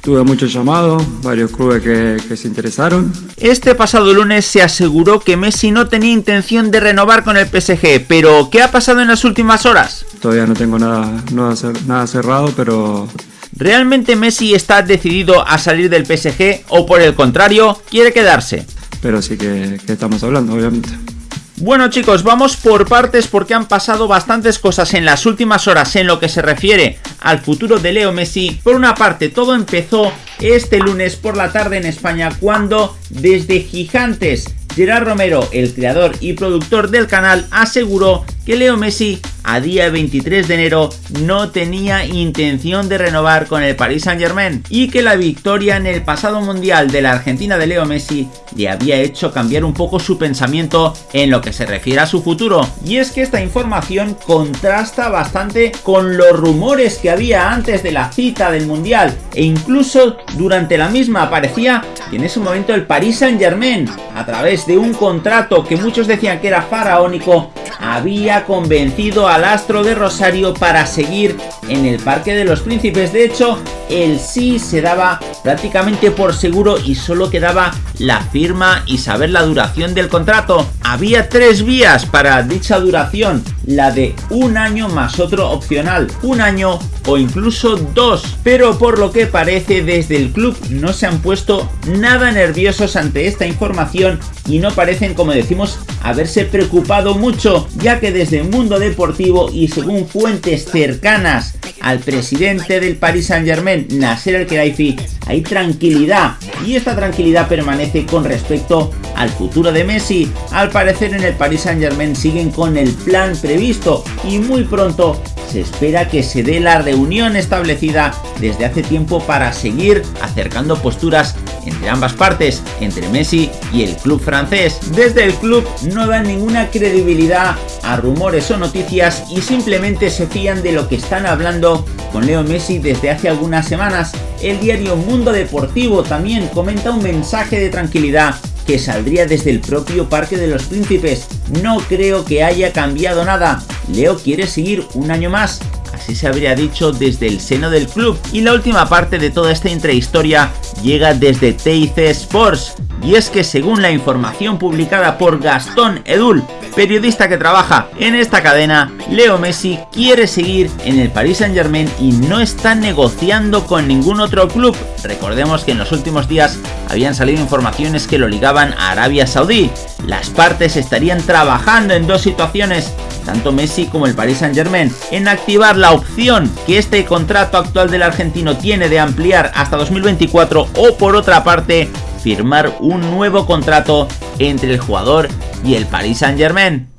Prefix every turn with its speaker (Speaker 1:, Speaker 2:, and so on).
Speaker 1: Tuve muchos llamados, varios clubes que, que, se interesaron.
Speaker 2: Este pasado lunes se aseguró que Messi no tenía intención de renovar con el PSG, pero ¿qué ha pasado en las últimas horas?
Speaker 1: Todavía no tengo nada, nada, nada cerrado, pero...
Speaker 2: ¿Realmente Messi está decidido a salir del PSG o por el contrario quiere quedarse?
Speaker 1: Pero sí que, que estamos hablando, obviamente.
Speaker 2: Bueno chicos, vamos por partes porque han pasado bastantes cosas en las últimas horas en lo que se refiere al futuro de Leo Messi. Por una parte, todo empezó este lunes por la tarde en España cuando desde Gigantes Gerard Romero, el creador y productor del canal, aseguró que Leo Messi a día 23 de enero no tenía intención de renovar con el Paris Saint Germain y que la victoria en el pasado mundial de la Argentina de Leo Messi le había hecho cambiar un poco su pensamiento en lo que se refiere a su futuro. Y es que esta información contrasta bastante con los rumores que había antes de la cita del mundial e incluso durante la misma parecía que en ese momento el Paris Saint Germain a través de un contrato que muchos decían que era faraónico había convencido al astro de Rosario para seguir en el Parque de los Príncipes. De hecho, el sí se daba prácticamente por seguro y solo quedaba la firma y saber la duración del contrato. Había tres vías para dicha duración, la de un año más otro opcional, un año o incluso dos. Pero por lo que parece desde el club no se han puesto nada nerviosos ante esta información y no parecen, como decimos, haberse preocupado mucho, ya que desde el mundo deportivo y según fuentes cercanas al presidente del Paris Saint Germain, Nasser Al-Khelaifi, hay tranquilidad y esta tranquilidad permanece con respecto al futuro de Messi. Al parecer en el Paris Saint Germain siguen con el plan previsto y muy pronto se espera que se dé la reunión establecida desde hace tiempo para seguir acercando posturas entre ambas partes, entre Messi y el club francés. Desde el club no dan ninguna credibilidad a rumores o noticias y simplemente se fían de lo que están hablando con Leo Messi desde hace algunas semanas. El diario Mundo Deportivo también comenta un mensaje de tranquilidad que saldría desde el propio Parque de los Príncipes. No creo que haya cambiado nada. Leo quiere seguir un año más así se habría dicho desde el seno del club. Y la última parte de toda esta intrahistoria llega desde TIC Sports, y es que según la información publicada por Gastón Edul, periodista que trabaja en esta cadena, Leo Messi quiere seguir en el Paris Saint Germain y no está negociando con ningún otro club. Recordemos que en los últimos días habían salido informaciones que lo ligaban a Arabia Saudí. Las partes estarían trabajando en dos situaciones, tanto Messi como el Paris Saint Germain, en activar la opción que este contrato actual del argentino tiene de ampliar hasta 2024 o por otra parte firmar un nuevo contrato entre el jugador y el Paris Saint Germain.